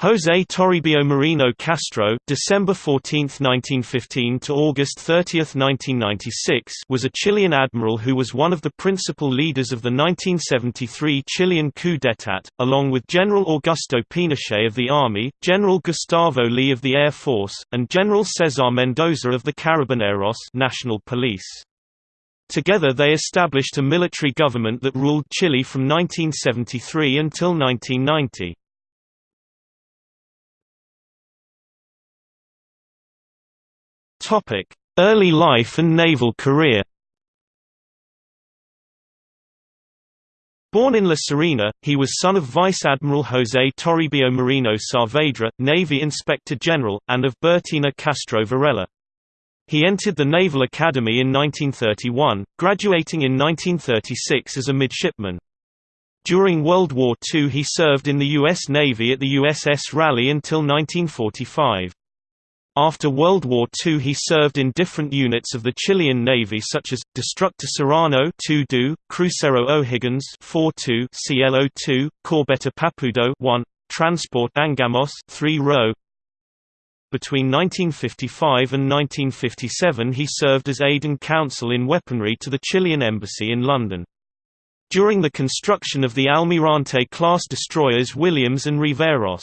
José Toribio Merino Castro December 14, 1915 to August 30, 1996 was a Chilean admiral who was one of the principal leaders of the 1973 Chilean coup d'état, along with General Augusto Pinochet of the Army, General Gustavo Leigh of the Air Force, and General Cesar Mendoza of the Carabineros National Police. Together they established a military government that ruled Chile from 1973 until 1990. Early life and naval career. Born in La Serena, he was son of Vice Admiral José Toribio Merino Saavedra, Navy Inspector General, and of Bertina Castro Varela. He entered the Naval Academy in 1931, graduating in 1936 as a midshipman. During World War II he served in the U.S. Navy at the USS Raleigh until 1945. After World War II he served in different units of the Chilean Navy such as, Destructor Serrano 2 Crucero O'Higgins 4-2 CLO-2, Corbeta Papudo 1, Transport Angamos 3 row. Between 1955 and 1957 he served as aide and counsel in weaponry to the Chilean embassy in London. During the construction of the Almirante-class destroyers Williams and Riveros.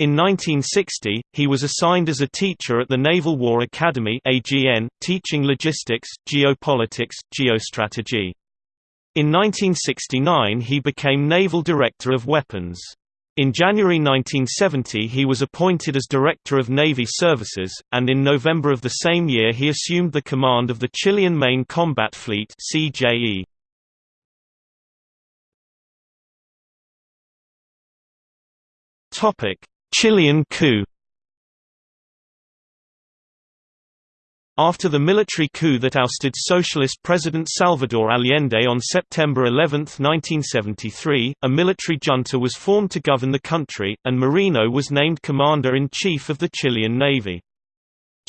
In 1960, he was assigned as a teacher at the Naval War Academy AGN, teaching logistics, geopolitics, geostrategy. In 1969 he became Naval Director of Weapons. In January 1970 he was appointed as Director of Navy Services, and in November of the same year he assumed the command of the Chilean Main Combat Fleet CJE. Topic: Chilean coup After the military coup that ousted socialist President Salvador Allende on September 11, 1973, a military junta was formed to govern the country, and Merino was named Commander-in-Chief of the Chilean Navy.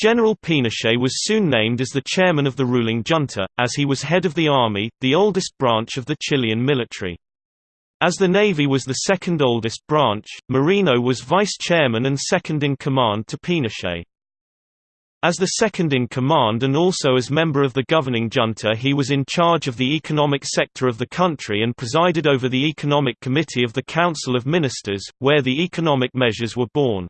General Pinochet was soon named as the chairman of the ruling junta, as he was head of the army, the oldest branch of the Chilean military. As the Navy was the second oldest branch, Merino was vice chairman and second in command to Pinochet. As the second in command and also as member of the governing junta he was in charge of the economic sector of the country and presided over the Economic Committee of the Council of Ministers, where the economic measures were born.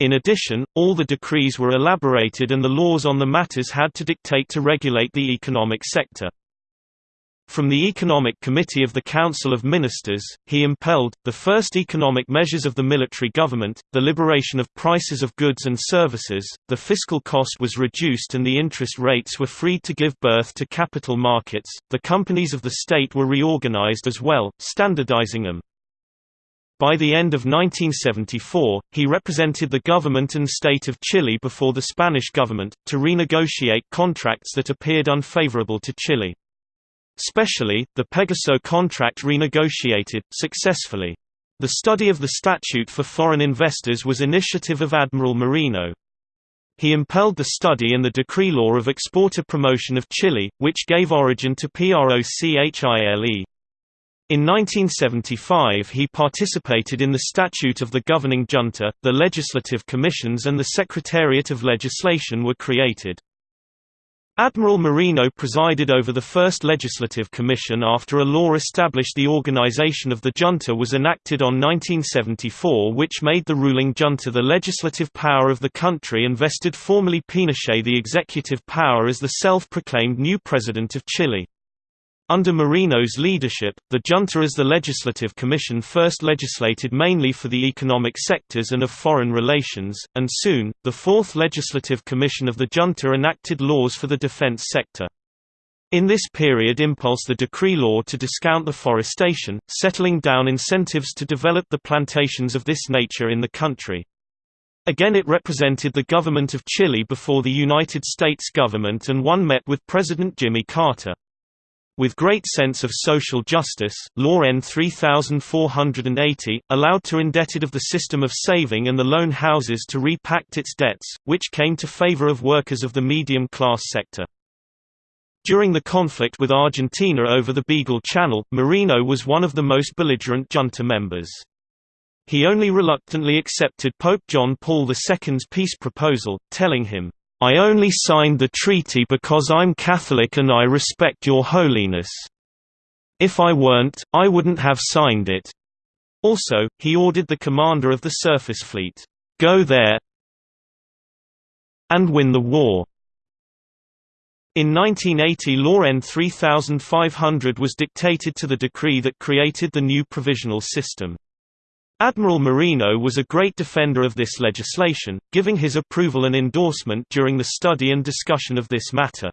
In addition, all the decrees were elaborated and the laws on the matters had to dictate to regulate the economic sector. From the Economic Committee of the Council of Ministers, he impelled, the first economic measures of the military government, the liberation of prices of goods and services, the fiscal cost was reduced and the interest rates were freed to give birth to capital markets, the companies of the state were reorganized as well, standardizing them. By the end of 1974, he represented the government and state of Chile before the Spanish government, to renegotiate contracts that appeared unfavorable to Chile. Specially, the Pegaso contract renegotiated, successfully. The study of the statute for foreign investors was initiative of Admiral Merino. He impelled the study and the decree law of exporter promotion of Chile, which gave origin to PROCHILE. In 1975 he participated in the statute of the governing junta, the legislative commissions and the Secretariat of Legislation were created. Admiral Merino presided over the first legislative commission after a law established the organization of the junta was enacted on 1974 which made the ruling junta the legislative power of the country and vested formally Pinochet the executive power as the self-proclaimed new president of Chile. Under Merino's leadership, the junta as the Legislative Commission first legislated mainly for the economic sectors and of foreign relations, and soon, the Fourth Legislative Commission of the junta enacted laws for the defense sector. In this period impulsed the decree law to discount the forestation, settling down incentives to develop the plantations of this nature in the country. Again it represented the government of Chile before the United States government and one met with President Jimmy Carter. With great sense of social justice, Law N 3480, allowed to indebted of the system of saving and the loan houses to repact its debts, which came to favor of workers of the medium-class sector. During the conflict with Argentina over the Beagle Channel, Merino was one of the most belligerent junta members. He only reluctantly accepted Pope John Paul II's peace proposal, telling him, "'I only signed the treaty because I'm Catholic and I respect your holiness. If I weren't, I wouldn't have signed it." Also, he ordered the commander of the surface fleet, "'Go there and win the war." In 1980 Law N 3500 was dictated to the decree that created the new provisional system. Admiral Merino was a great defender of this legislation, giving his approval and endorsement during the study and discussion of this matter.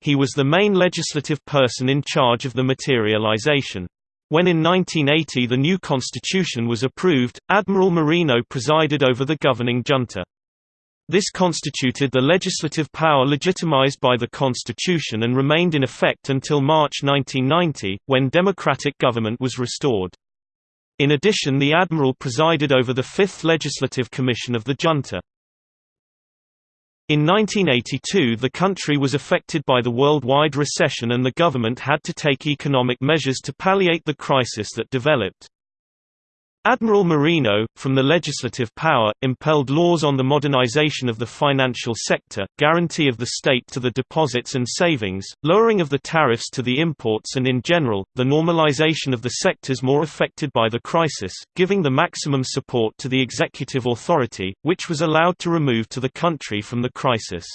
He was the main legislative person in charge of the materialization. When in 1980 the new constitution was approved, Admiral Merino presided over the governing junta. This constituted the legislative power legitimized by the Constitution and remained in effect until March 1990, when democratic government was restored. In addition the Admiral presided over the Fifth Legislative Commission of the junta. In 1982 the country was affected by the worldwide recession and the government had to take economic measures to palliate the crisis that developed. Admiral Merino, from the legislative power, impelled laws on the modernization of the financial sector, guarantee of the state to the deposits and savings, lowering of the tariffs to the imports and in general, the normalization of the sectors more affected by the crisis, giving the maximum support to the executive authority, which was allowed to remove to the country from the crisis.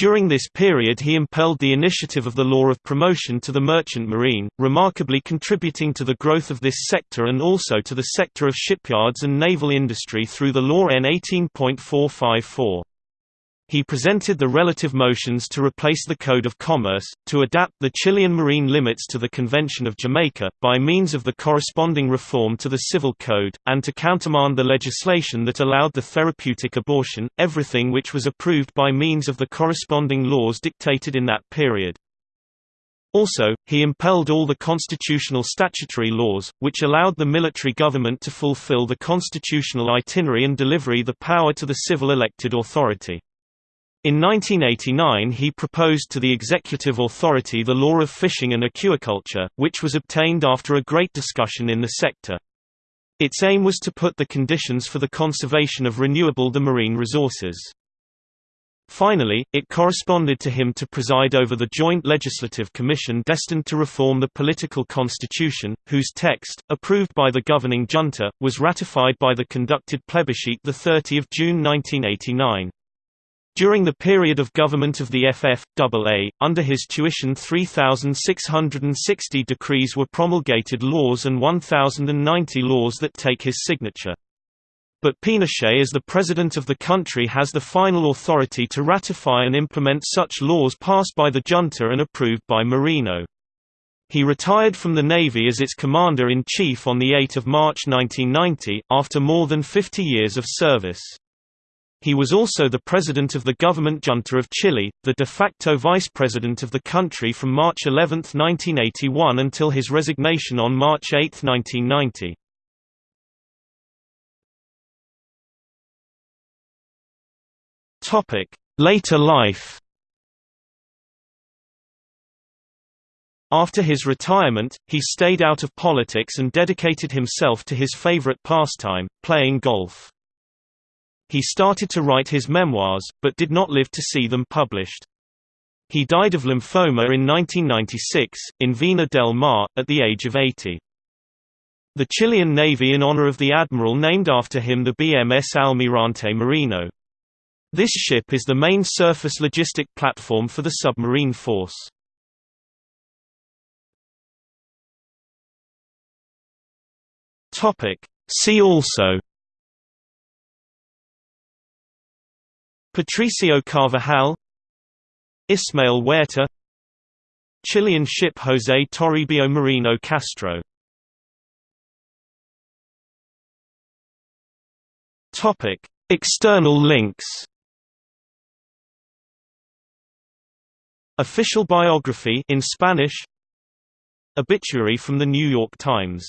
During this period he impelled the initiative of the law of promotion to the merchant marine, remarkably contributing to the growth of this sector and also to the sector of shipyards and naval industry through the Law N 18.454. He presented the relative motions to replace the Code of Commerce, to adapt the Chilean marine limits to the Convention of Jamaica, by means of the corresponding reform to the Civil Code, and to countermand the legislation that allowed the therapeutic abortion, everything which was approved by means of the corresponding laws dictated in that period. Also, he impelled all the constitutional statutory laws, which allowed the military government to fulfill the constitutional itinerary and delivery the power to the civil elected authority. In 1989 he proposed to the executive authority the law of fishing and aquaculture, which was obtained after a great discussion in the sector. Its aim was to put the conditions for the conservation of renewable the marine resources. Finally, it corresponded to him to preside over the Joint Legislative Commission destined to reform the political constitution, whose text, approved by the governing junta, was ratified by the conducted plebiscite 30 June 1989. During the period of government of the FFAA, under his tuition 3,660 decrees were promulgated laws and 1,090 laws that take his signature. But Pinochet as the president of the country has the final authority to ratify and implement such laws passed by the junta and approved by Merino. He retired from the Navy as its commander-in-chief on 8 March 1990, after more than 50 years of service. He was also the president of the government junta of Chile, the de facto vice president of the country from March 11, 1981 until his resignation on March 8, 1990. Topic: Later life. After his retirement, he stayed out of politics and dedicated himself to his favorite pastime, playing golf. He started to write his memoirs, but did not live to see them published. He died of lymphoma in 1996, in Vina del Mar, at the age of 80. The Chilean Navy in honor of the admiral named after him the BMS Almirante Merino. This ship is the main surface logistic platform for the submarine force. See also Patricio Carvajal Ismael Huerta Chilean ship José Toribio Merino Castro Topic: External links. Official biography in Spanish. Obituary from the New York Times